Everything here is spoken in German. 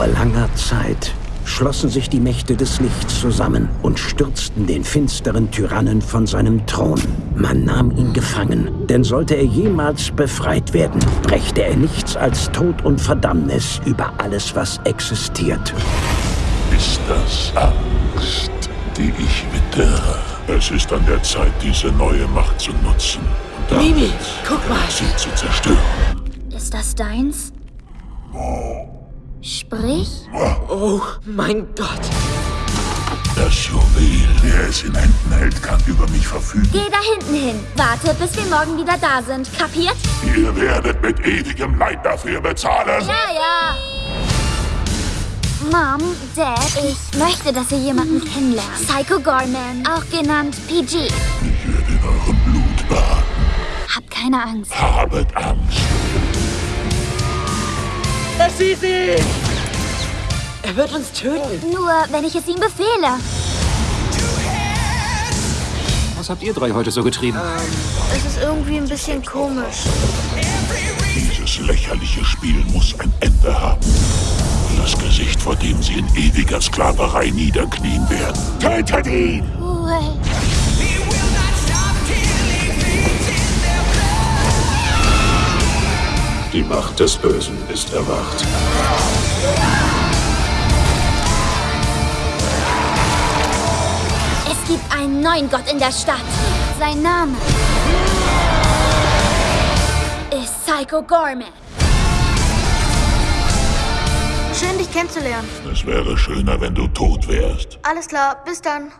Vor langer Zeit schlossen sich die Mächte des Lichts zusammen und stürzten den finsteren Tyrannen von seinem Thron. Man nahm ihn gefangen, denn sollte er jemals befreit werden, brächte er nichts als Tod und Verdammnis über alles, was existiert. Ist das Angst, die ich wittere? Es ist an der Zeit, diese neue Macht zu nutzen. Und damit Mimi, guck mal. sie zu zerstören. Ist das deins? Sprich? Oh mein Gott. Das Juwel, der es in Händen hält, kann über mich verfügen. Geh da hinten hin. Warte, bis wir morgen wieder da sind. Kapiert? Ihr werdet mit ewigem Leid dafür bezahlen. Ja, ja. Mom, Dad, ich möchte, dass ihr jemanden kennenlernt. Psycho Gorman, auch genannt PG. Ich werde in eurem Blut baden. Hab keine Angst. Habet Angst. Ist sie! Er wird uns töten. Nur, wenn ich es ihm befehle. Was habt ihr drei heute so getrieben? Es ist irgendwie ein bisschen komisch. Dieses lächerliche Spiel muss ein Ende haben. Das Gesicht, vor dem sie in ewiger Sklaverei niederknien werden. Tötet ihn! Well. Die Macht des Bösen ist erwacht. Es gibt einen neuen Gott in der Stadt. Sein Name ist Psycho Gorman. Schön, dich kennenzulernen. Es wäre schöner, wenn du tot wärst. Alles klar, bis dann.